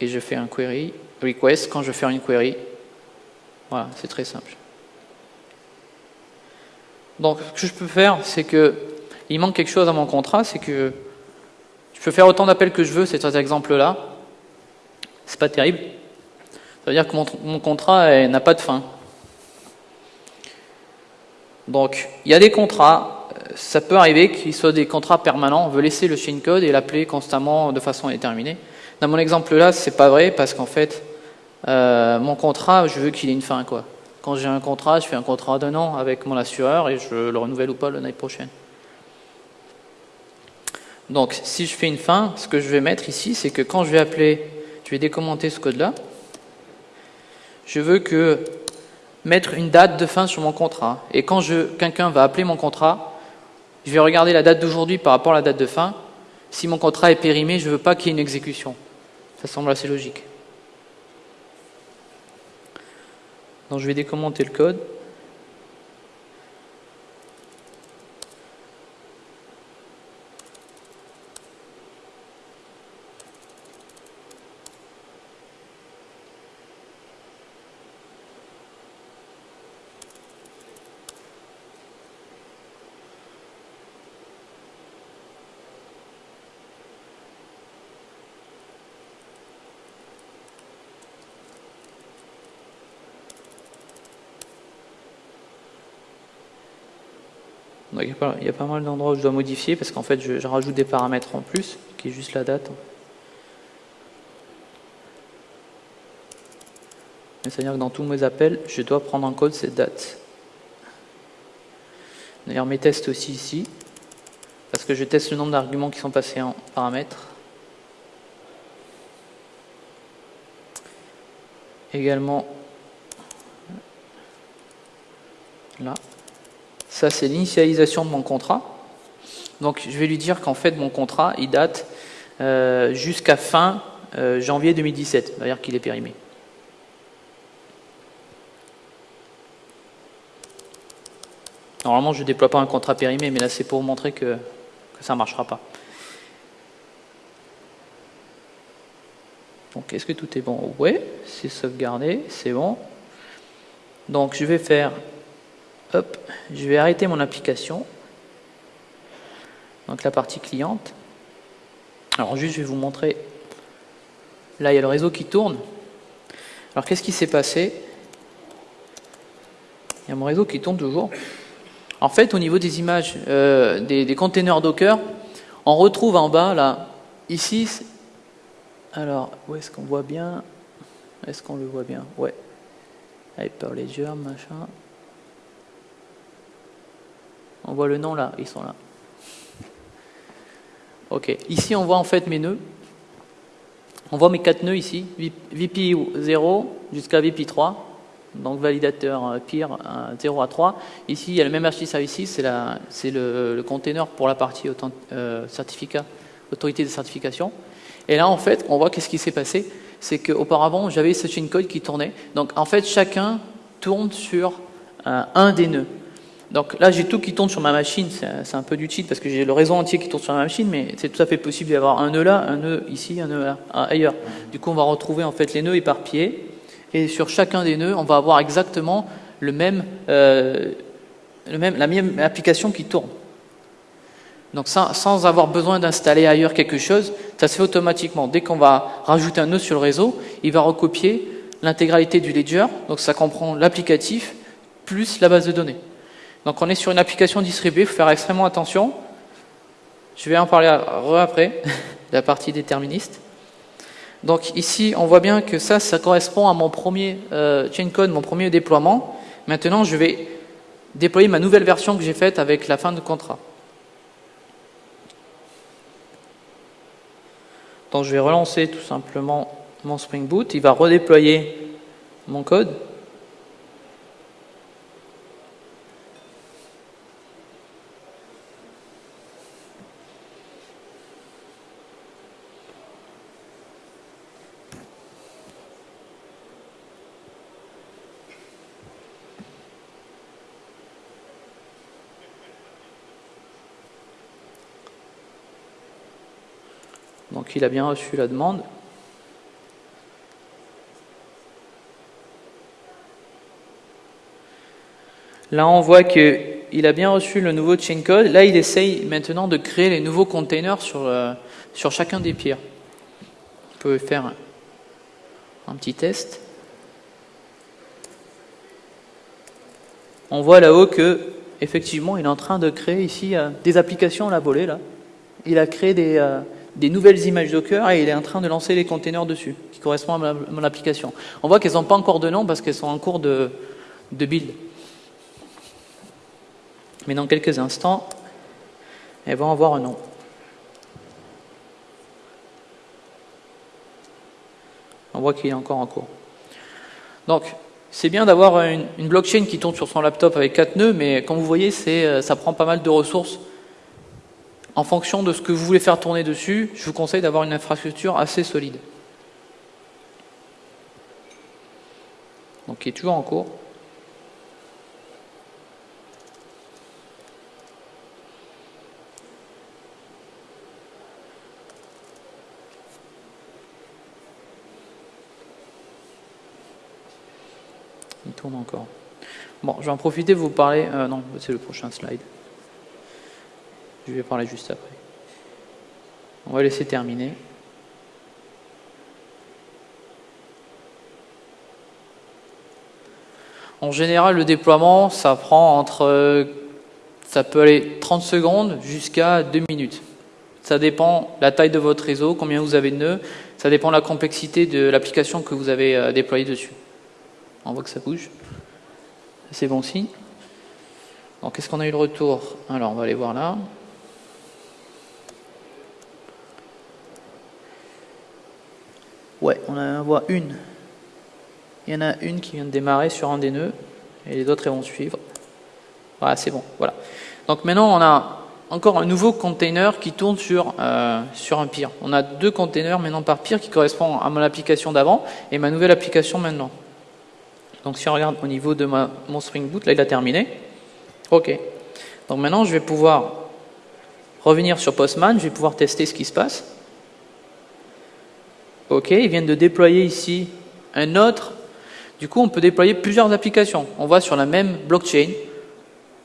et je fais un query request quand je veux faire une query. Voilà, c'est très simple. Donc, ce que je peux faire, c'est que il manque quelque chose à mon contrat, c'est que je peux faire autant d'appels que je veux, cet exemple-là. C'est pas terrible. Ça veut dire que mon, contrat n'a pas de fin. Donc, il y a des contrats, ça peut arriver qu'ils soient des contrats permanents, on veut laisser le chain code et l'appeler constamment de façon indéterminée. Dans mon exemple là, c'est pas vrai parce qu'en fait, euh, mon contrat, je veux qu'il ait une fin. quoi. Quand j'ai un contrat, je fais un contrat d'un an avec mon assureur et je le renouvelle ou pas l'année prochaine. Donc, si je fais une fin, ce que je vais mettre ici, c'est que quand je vais appeler, je vais décommenter ce code-là, je veux mettre une date de fin sur mon contrat. Et quand quelqu'un va appeler mon contrat, je vais regarder la date d'aujourd'hui par rapport à la date de fin. Si mon contrat est périmé, je ne veux pas qu'il y ait une exécution. Ça semble assez logique. Donc je vais décommenter le code. Il, y a pas, mal d'endroits où je dois modifier parce qu'en fait, je, rajoute des paramètres en plus, qui est juste la date. C'est-à-dire que dans tous mes appels, je dois prendre en code cette date. D'ailleurs, mes tests aussi ici, parce que je teste le nombre d'arguments qui sont passés en paramètres. Également, là. C'est l'initialisation de mon contrat. Donc, je vais lui dire qu'en fait, mon contrat, il date euh, jusqu'à fin euh, janvier 2017, c'est-à-dire qu'il est périmé. Normalement, je ne déploie pas un contrat périmé, mais là, c'est pour montrer que, que ça ne marchera pas. Donc, est-ce que tout est bon? Oui, c'est sauvegardé, c'est bon. Donc, je vais faire Hop, je vais arrêter mon application. Donc la partie cliente. Alors juste, je vais vous montrer. Là, il y a le réseau qui tourne. Alors qu'est-ce qui s'est passé? Il y a mon réseau qui tourne toujours. En fait, au niveau des images euh, des, containers Docker, on retrouve en bas, là, ici, alors, où est-ce qu'on voit bien? Est-ce qu'on le voit bien? Ouais. Hyperledger, machin. On voit le nom là, ils sont là. Ok, ici on voit en fait mes nœuds. On voit mes quatre nœuds ici, VP 0 jusqu'à VP 3, donc validateur euh, pire 0 à 3. Ici il y a le même archi services, c'est le, container pour la partie euh, autorité de certification. Et là en fait on voit qu'est-ce qui s'est passé, c'est qu'auparavant j'avais ce chain code qui tournait. Donc en fait chacun tourne sur euh, un des nœuds. Donc là, j'ai tout qui tourne sur ma machine. C'est un peu du cheat parce que j'ai le réseau entier qui tourne sur ma machine, mais c'est tout à fait possible d'y avoir un nœud là, un nœud ici, un nœud ailleurs. Du coup, on va retrouver en fait les nœuds éparpillés. Et sur chacun des nœuds, on va avoir exactement euh, le même, la même application qui tourne. Donc sans, sans avoir besoin d'installer ailleurs quelque chose, ça se fait automatiquement. Dès qu'on va rajouter un nœud sur le réseau, il va recopier l'intégralité du ledger. Donc ça comprend l'applicatif plus la base de données. Donc on est sur une application distribuée, il faut faire extrêmement attention. Je vais en parler après, la partie déterministe. Donc ici, on voit bien que ça, ça correspond à mon premier euh, chain code, mon premier déploiement. Maintenant, je vais déployer ma nouvelle version que j'ai faite avec la fin de contrat. Donc je vais relancer tout simplement mon Spring Boot. Il va redéployer mon code. Donc il a bien reçu la demande. Là, on voit qu'il a bien reçu le nouveau chain code. Là, il essaye maintenant de créer les nouveaux containers sur, euh, sur chacun des piers. On peut faire un petit test. On voit là-haut que effectivement, il est en train de créer ici euh, des applications à la volée. Là. Il a créé des, euh, des, nouvelles images Docker et il est en train de lancer les containers dessus, qui correspondent à mon application. On voit qu'elles n'ont pas encore de nom parce qu'elles sont en cours de, build. Mais dans quelques instants, elles vont avoir un nom. On voit qu'il est encore en cours. Donc, c'est bien d'avoir une, blockchain qui tourne sur son laptop avec 4 nœuds, mais comme vous voyez, euh, ça prend pas mal de ressources. En fonction de ce que vous voulez faire tourner dessus, je vous conseille d'avoir une infrastructure assez solide. Donc, qui est toujours en cours. Il tourne encore. Bon, je vais en profiter de vous parler... Euh, non, c'est le prochain slide. Je vais parler juste après. On va laisser terminer. En général, le déploiement, ça prend entre... Ça peut aller 30 secondes jusqu'à 2 minutes. Ça dépend la taille de votre réseau, combien vous avez de nœuds, ça dépend de la complexité de l'application que vous avez euh, déployée dessus. On voit que ça bouge. C'est bon signe. Donc, est-ce qu'on a eu le retour? Alors, on va aller voir là. Ouais, on en voit une. Il y en a une qui vient de démarrer sur un des nœuds, et les autres vont suivre. Voilà, c'est bon. Voilà. Donc maintenant, on a encore un nouveau container qui tourne sur, euh, un peer. On a deux containers maintenant par peer qui correspondent à mon application d'avant et ma nouvelle application maintenant. Donc si on regarde au niveau de mon Spring Boot, là il a terminé. OK. Donc maintenant je vais pouvoir revenir sur Postman, je vais pouvoir tester ce qui se passe. OK, ils viennent de déployer ici un autre. Du coup, on peut déployer plusieurs applications. On voit sur la même blockchain.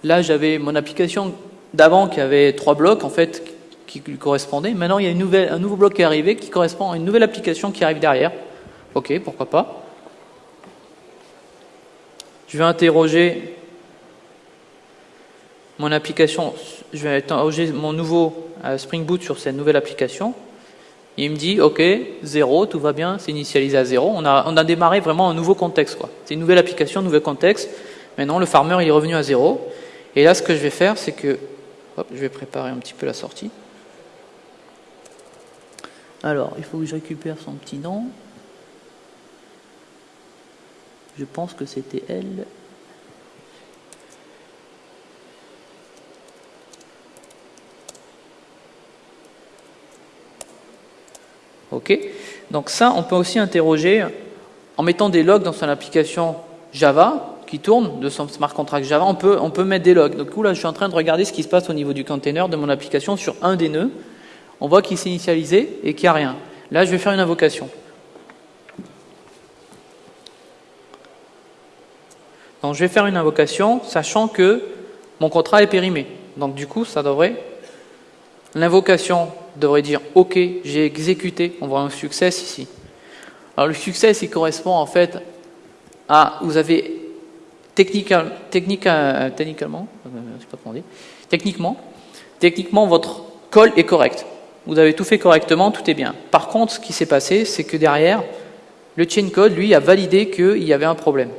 Là, j'avais mon application d'avant qui avait trois blocs en fait qui lui correspondaient. Maintenant, il y a un nouveau bloc qui est arrivé qui correspond à une nouvelle application qui arrive derrière. OK, pourquoi pas. Je vais interroger mon application, je vais interroger mon nouveau euh, Spring Boot sur cette nouvelle application. Il me dit, OK, 0, tout va bien, c'est initialisé à 0. On a, a démarré vraiment un nouveau contexte. C'est une nouvelle application, un nouveau contexte. Maintenant, le farmer il est revenu à 0. Et là, ce que je vais faire, c'est que... Je vais préparer un petit peu la sortie. Alors, il faut que je récupère son petit nom. Je pense que c'était elle. Ok? Donc ça, on peut aussi interroger en mettant des logs dans son application Java qui tourne, de son smart contract Java, on peut, on peut mettre des logs. Donc là, je suis en train de regarder ce qui se passe au niveau du container de mon application sur un des nœuds. On voit qu'il s'est initialisé et qu'il n'y a rien. Là, je vais faire une invocation. Donc je vais faire une invocation, sachant que mon contrat est périmé. Donc du coup, ça devrait... L'invocation devrait dire « Ok, j'ai exécuté ». On voit un succès ici. Alors le succès, il correspond en fait à... Vous avez euh, techniquement, euh, techniquement, techniquement, votre call est correct. Vous avez tout fait correctement, tout est bien. Par contre, ce qui s'est passé, c'est que derrière, le chain code, lui, a validé qu'il y avait un problème.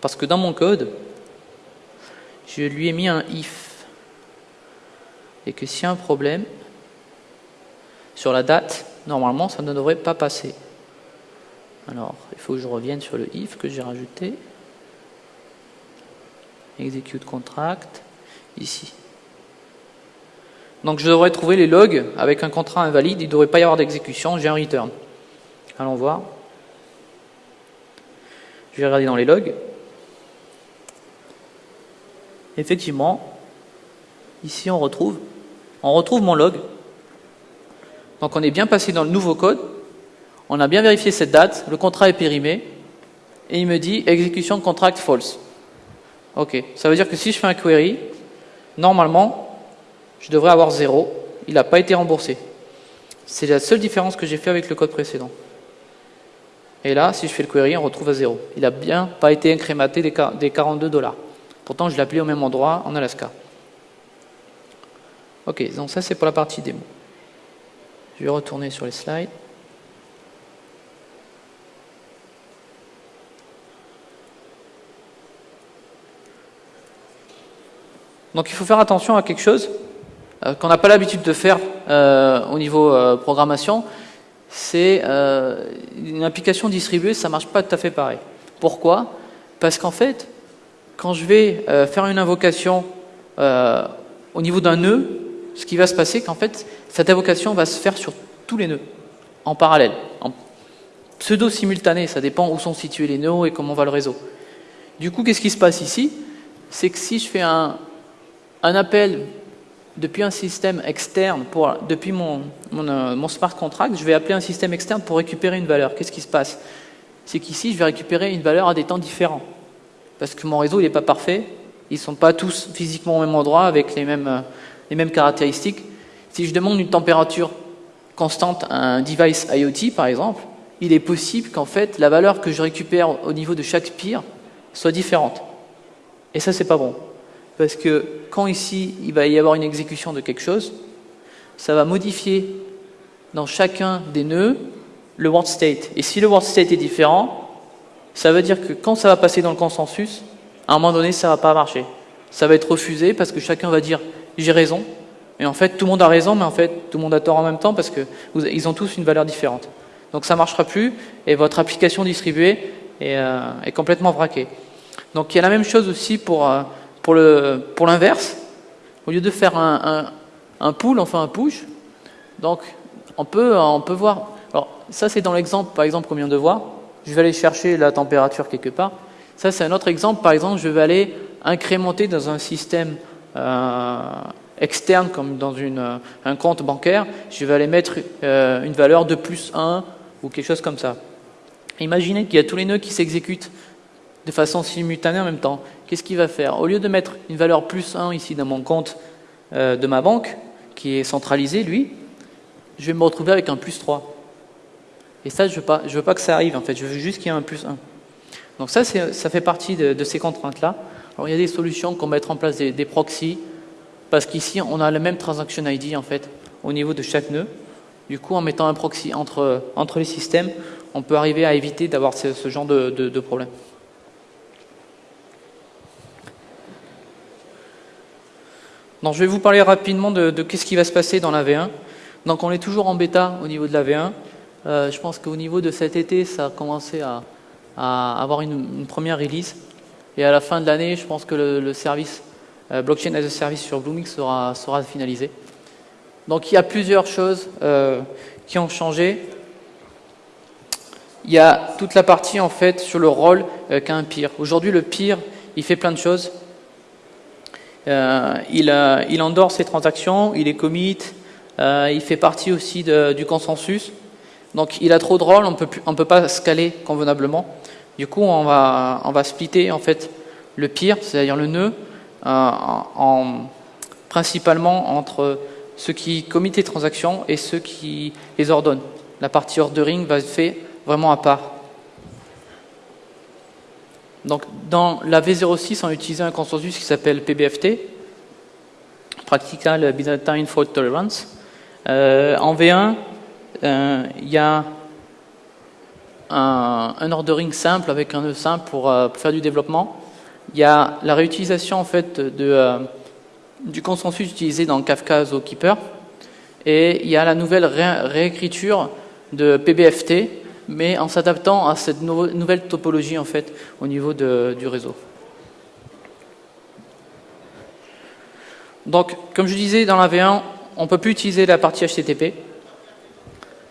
Parce que dans mon code, je lui ai mis un if. Et que s'il y a un problème, sur la date, normalement, ça ne devrait pas passer. Alors, il faut que je revienne sur le if que j'ai rajouté. Execute contract, ici. Donc je devrais trouver les logs avec un contrat invalide, il ne devrait pas y avoir d'exécution, j'ai un return. Allons voir. Je vais regarder dans les logs effectivement, ici on retrouve, on retrouve mon log. Donc on est bien passé dans le nouveau code, on a bien vérifié cette date, le contrat est périmé, et il me dit exécution contract false. Ok, ça veut dire que si je fais un query, normalement, je devrais avoir 0, il n'a pas été remboursé. C'est la seule différence que j'ai fait avec le code précédent. Et là, si je fais le query, on retrouve à 0. Il n'a bien pas été incrémenté des 42 dollars. Pourtant, je l'ai appelé au même endroit en Alaska. Ok, donc ça c'est pour la partie démo. Je vais retourner sur les slides. Donc il faut faire attention à quelque chose euh, qu'on n'a pas l'habitude de faire euh, au niveau euh, programmation, c'est une application distribuée, ça ne marche pas tout à fait pareil. Pourquoi? Parce qu'en fait, quand je vais faire une invocation au niveau d'un nœud, ce qui va se passer, qu'en fait, cette invocation va se faire sur tous les nœuds, en parallèle, en pseudo-simultané, ça dépend où sont situés les nœuds et comment va le réseau. Du coup, qu'est-ce qui se passe ici? C'est que si je fais un, appel depuis un système externe, depuis mon, euh, mon, smart contract, je vais appeler un système externe pour récupérer une valeur. Qu'est-ce qui se passe? C'est qu'ici, je vais récupérer une valeur à des temps différents. Parce que mon réseau, il n'est pas parfait. Ils ne sont pas tous physiquement au même endroit avec les mêmes, euh, les mêmes caractéristiques. Si je demande une température constante à un device IoT, par exemple, il est possible qu'en fait, la valeur que je récupère au niveau de chaque peer soit différente. Et ça, c'est pas bon. Parce que quand ici, il va y avoir une exécution de quelque chose, ça va modifier dans chacun des nœuds le word state. Et si le word state est différent, ça veut dire que quand ça va passer dans le consensus, à un moment donné, ça va pas marcher. Ça va être refusé parce que chacun va dire « j'ai raison ». Et en fait, tout le monde a raison, mais en fait, tout le monde a tort en même temps parce qu'ils ont tous une valeur différente. Donc ça ne marchera plus et votre application distribuée est, euh, est, complètement braquée. Donc il y a la même chose aussi pour... Euh, pour l'inverse, au lieu de faire un, un, pull, on fait un push. Donc, on peut, on peut voir. Alors, ça, c'est dans l'exemple, par exemple, combien de voir. Je vais aller chercher la température quelque part. Ça, c'est un autre exemple. Par exemple, je vais aller incrémenter dans un système euh, externe, comme dans une, un compte bancaire. Je vais aller mettre euh, une valeur de plus 1 ou quelque chose comme ça. Imaginez qu'il y a tous les nœuds qui s'exécutent de façon simultanée en même temps qu'est-ce qu'il va faire? Au lieu de mettre une valeur plus 1 ici dans mon compte euh, de ma banque, qui est centralisé, lui, je vais me retrouver avec un plus 3. Et ça, je ne veux, pas, veux pas que ça arrive, en fait. Je veux juste qu'il y ait un plus 1. Donc ça, ça fait partie de, ces contraintes-là. Alors, il y a des solutions qu'on mettre en place des, proxys, parce qu'ici, on a le même transaction ID, en fait, au niveau de chaque nœud. Du coup, en mettant un proxy entre, entre les systèmes, on peut arriver à éviter d'avoir ce, genre de, de, problème. Donc je vais vous parler rapidement de, qu'est-ce qui va se passer dans la V1. Donc on est toujours en bêta au niveau de la V1. Euh, je pense qu'au niveau de cet été, ça a commencé à, avoir une, première release. Et à la fin de l'année, je pense que le, service euh, Blockchain as a Service sur Bloomix sera, finalisé. Donc il y a plusieurs choses euh, qui ont changé. Il y a toute la partie en fait sur le rôle qu'a un peer. Aujourd'hui, le peer, il fait plein de choses. Euh, il, endort ses transactions, il est commit, euh, il fait partie aussi du consensus. Donc il a trop de rôles, on ne peut pas scaler convenablement. Du coup, on va, on va splitter en fait le pire, c'est-à-dire le nœud, euh, en, principalement entre ceux qui committent les transactions et ceux qui les ordonnent. La partie ordering va être faite vraiment à part. Donc, dans la V06, on utilisait un consensus qui s'appelle PBFT, Practical Byzantine Fault Tolerance. Euh, en V1, euh, il y a un, ordering simple avec un nœud simple euh, pour, faire du développement. Il y a la réutilisation en fait de, du consensus utilisé dans Kafka Zookeeper. Et il y a la nouvelle réécriture de PBFT mais en s'adaptant à cette nouvelle topologie en fait au niveau du réseau. Donc, comme je disais dans la V1, on ne peut plus utiliser la partie HTTP.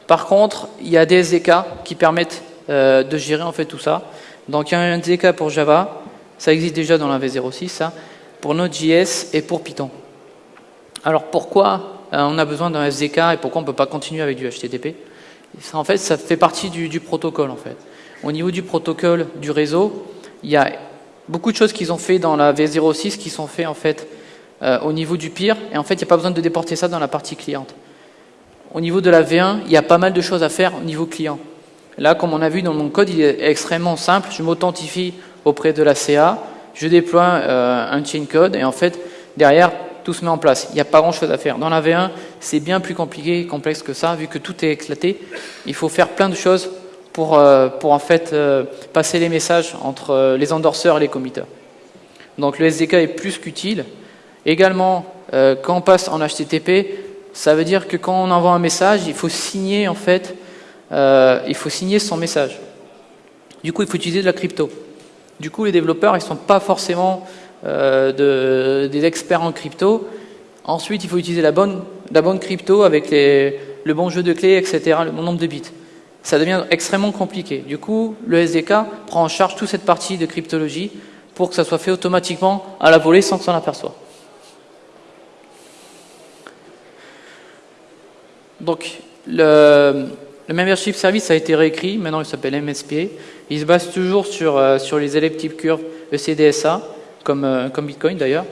Par contre, il y a des SDK qui permettent euh, de gérer en fait tout ça. Donc, il y a un SDK pour Java, ça existe déjà dans la V06, ça, pour Node.js et pour Python. Alors, pourquoi on a besoin d'un SDK et pourquoi on ne peut pas continuer avec du HTTP. en fait, ça fait partie du, protocole. En fait. Au niveau du protocole du réseau, il y a beaucoup de choses qu'ils ont fait dans la V06 qui sont faites en fait euh, au niveau du pire, et en fait, il n'y a pas besoin de déporter ça dans la partie cliente. Au niveau de la V1, il y a pas mal de choses à faire au niveau client. Là, comme on a vu dans mon code, il est extrêmement simple. Je m'authentifie auprès de la CA, je déploie euh, un chain code, et en fait, derrière, tout se met en place. Il n'y a pas grand-chose à faire. Dans la V1, c'est bien plus compliqué et complexe que ça, vu que tout est éclaté. Il faut faire plein de choses pour, euh, pour en fait passer les messages entre les endorseurs et les committeurs. Donc le SDK est plus qu'utile. Également, euh, quand on passe en HTTP, ça veut dire que quand on envoie un message, il faut signer en fait, euh, il faut signer son message. Du coup, il faut utiliser de la crypto. Du coup, les développeurs, ils ne sont pas forcément euh, des experts en crypto. Ensuite, il faut utiliser la bonne, la bonne crypto avec le bon jeu de clés, etc., le bon nombre de bits. Ça devient extrêmement compliqué. Du coup, le SDK prend en charge toute cette partie de cryptologie pour que ça soit fait automatiquement à la volée sans que s'en aperçoive. Donc, le, membership service a été réécrit, maintenant il s'appelle MSP. Il se base toujours sur, euh, sur les élèves type curve ECDSA, comme, euh, comme Bitcoin d'ailleurs.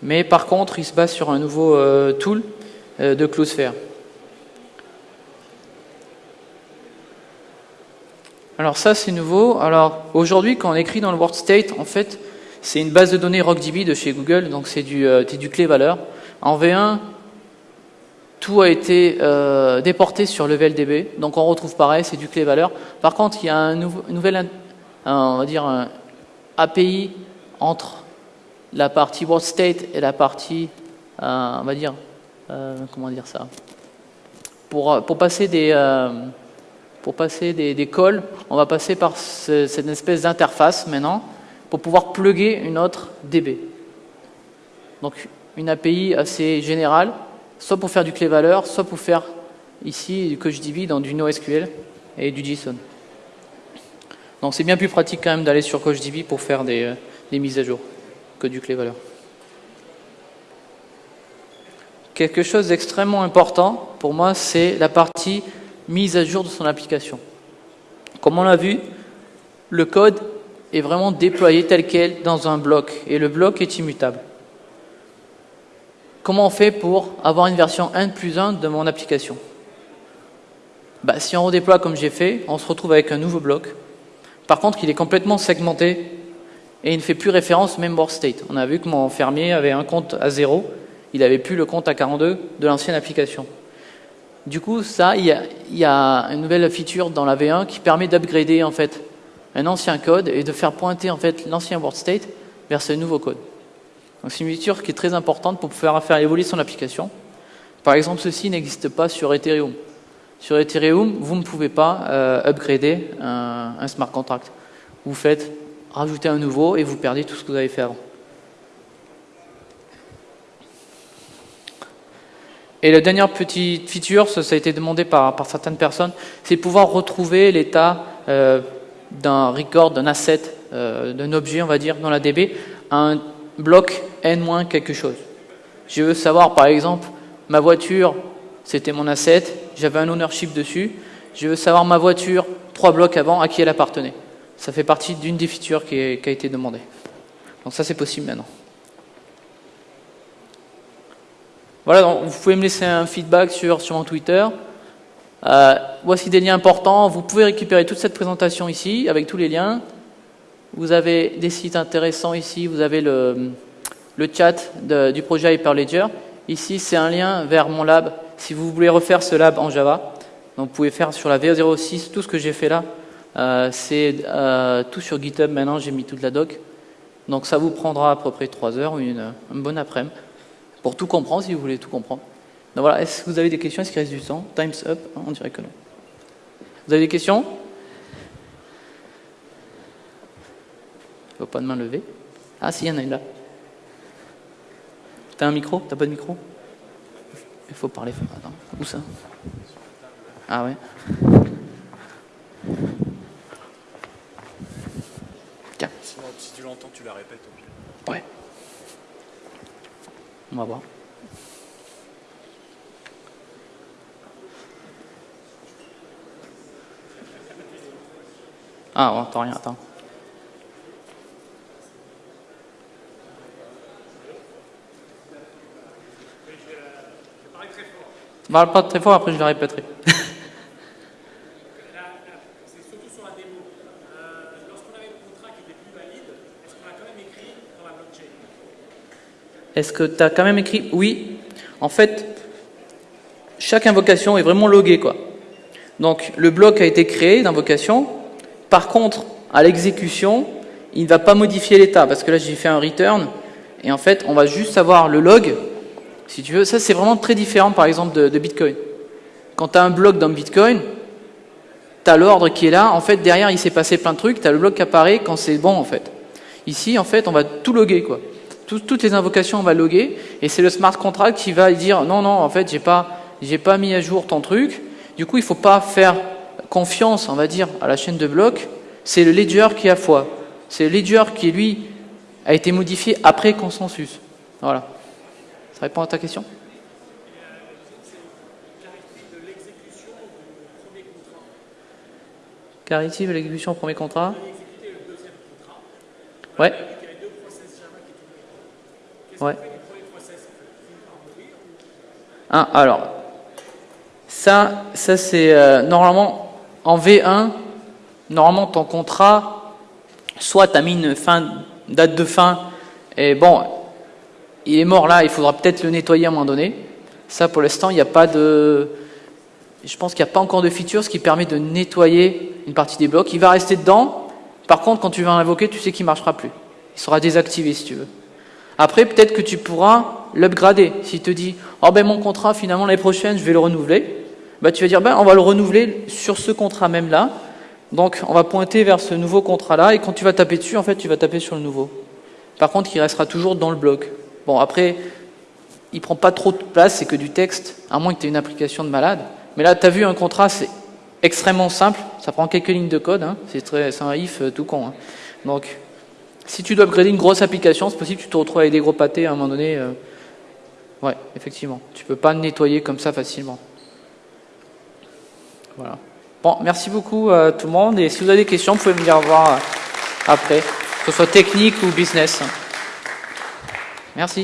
Mais par contre, il se base sur un nouveau euh, tool de Cloudflare. Alors ça, c'est nouveau. Alors aujourd'hui, quand on écrit dans le word state, en fait, c'est une base de données RockDB de chez Google, donc c'est du, du clé-valeur. En V1, tout a été euh, déporté sur LevelDB, donc on retrouve pareil, c'est du clé-valeur. Par contre, il y a un, nouvel, on va dire API entre la partie world state et la partie, euh, on va dire, euh, comment dire ça? Pour, passer des pour calls, on va passer par cette espèce d'interface maintenant pour pouvoir plugger une autre DB. Donc une API assez générale soit pour faire du clé-valeur, soit pour faire ici du CouchDB dans du NoSQL et du JSON. Donc c'est bien plus pratique quand même d'aller sur CouchDB pour faire des, euh, des, mises à jour que du clé-valeur. Quelque chose d'extrêmement important pour moi, c'est la partie mise à jour de son application. Comme on l'a vu, le code est vraiment déployé tel quel dans un bloc et le bloc est immutable. Comment on fait pour avoir une version 1 plus 1 de mon application bah, Si on redéploie comme j'ai fait, on se retrouve avec un nouveau bloc. Par contre, il est complètement segmenté et il ne fait plus référence au member state. On a vu que mon fermier avait un compte à 0, il n'avait plus le compte à 42 de l'ancienne application. Du coup, ça, il y, a, une nouvelle feature dans la V1 qui permet d'upgrader en fait un ancien code et de faire pointer en fait l'ancien word state vers ce nouveau code. C'est une feature qui est très importante pour pouvoir faire évoluer son application. Par exemple, ceci n'existe pas sur Ethereum. Sur Ethereum, vous ne pouvez pas euh, upgrader un, smart contract. Vous faites rajouter un nouveau et vous perdez tout ce que vous avez fait avant. Et la dernière petite feature, ça, a été demandé par, certaines personnes, c'est pouvoir retrouver l'état euh, d'un record, d'un asset, euh, d'un objet, on va dire, dans la DB, à un bloc n- quelque chose. Je veux savoir, par exemple, ma voiture, c'était mon asset, j'avais un ownership dessus. Je veux savoir ma voiture, trois blocs avant, à qui elle appartenait. Ça fait partie d'une des features qui, a été demandée. Donc ça, c'est possible maintenant. Voilà, vous pouvez me laisser un feedback sur, sur mon Twitter. Euh, voici des liens importants. Vous pouvez récupérer toute cette présentation ici, avec tous les liens. Vous avez des sites intéressants ici, vous avez le, chat du projet Hyperledger. Ici, c'est un lien vers mon lab. Si vous voulez refaire ce lab en Java, donc vous pouvez faire sur la V06 tout ce que j'ai fait là. Euh, c'est euh, tout sur GitHub maintenant, j'ai mis toute la doc. Donc ça vous prendra à peu près 3 heures ou une, bonne après-midi pour tout comprendre si vous voulez tout comprendre. Donc voilà, est-ce que vous avez des questions? Est-ce qu'il reste du temps? Time's up, on dirait que non. Vous avez des questions? Je vois pas de main levée. Ah si, il y en a une là. T'as un micro? T'as pas de micro? Il faut parler. Attends, où ça? Ah ouais. Tiens. Si tu l'entends, tu la répètes au pire. Ouais. On va voir. Ah, on entend rien, attends. Parle pas très fort, après je le répéterai. Est-ce que tu as quand même écrit? Oui. En fait, chaque invocation est vraiment loguée. Quoi. Donc le bloc a été créé d'invocation. Par contre, à l'exécution, il ne va pas modifier l'état. Parce que là, j'ai fait un return. Et en fait, on va juste avoir le log. Si tu veux, ça c'est vraiment très différent par exemple de, Bitcoin. Quand tu as un bloc dans Bitcoin, tu as l'ordre qui est là. En fait, derrière, il s'est passé plein de trucs. Tu as le bloc qui apparaît quand c'est bon en fait. Ici, en fait, on va tout loguer. quoi toutes les invocations, on va loguer, et c'est le smart contract qui va dire non, non, en fait, j'ai pas, pas mis à jour ton truc. Du coup, il faut pas faire confiance, on va dire, à la chaîne de blocs. C'est le ledger qui a foi. C'est le ledger qui, lui, a été modifié après consensus. Voilà. Ça répond à ta question? Claritive l'exécution au premier contrat Ouais. Ouais. Ah, alors, ça, ça c'est euh, normalement en V1, normalement ton contrat, soit tu as mis une date de fin, et bon, il est mort là, il faudra peut-être le nettoyer à un moment donné. Ça, pour l'instant, il n'y a pas de... Je pense qu'il n'y a pas encore de feature ce qui permet de nettoyer une partie des blocs. Il va rester dedans. Par contre, quand tu vas l'invoquer, tu sais qu'il ne marchera plus. Il sera désactivé si tu veux. Après, peut-être que tu pourras l'upgrader. S'il te dit, oh ben mon contrat, finalement, l'année prochaine, je vais le renouveler, bah, tu vas dire, ben, on va le renouveler sur ce contrat même là. Donc, on va pointer vers ce nouveau contrat-là, et quand tu vas taper dessus, en fait, tu vas taper sur le nouveau. Par contre, il restera toujours dans le bloc. Bon, après, il prend pas trop de place, c'est que du texte, à moins que tu aies une application de malade. Mais là, tu as vu un contrat, c'est extrêmement simple, ça prend quelques lignes de code, hein. c'est un if euh, tout con. Hein. Donc, si tu dois upgrader une grosse application, c'est possible que tu te retrouves avec des gros pâtés à un moment donné. Euh, ouais, effectivement. Tu peux pas nettoyer comme ça facilement. Voilà. Bon, merci beaucoup à tout le monde. Et si vous avez des questions, vous pouvez me dire voir après, que ce soit technique ou business. Merci.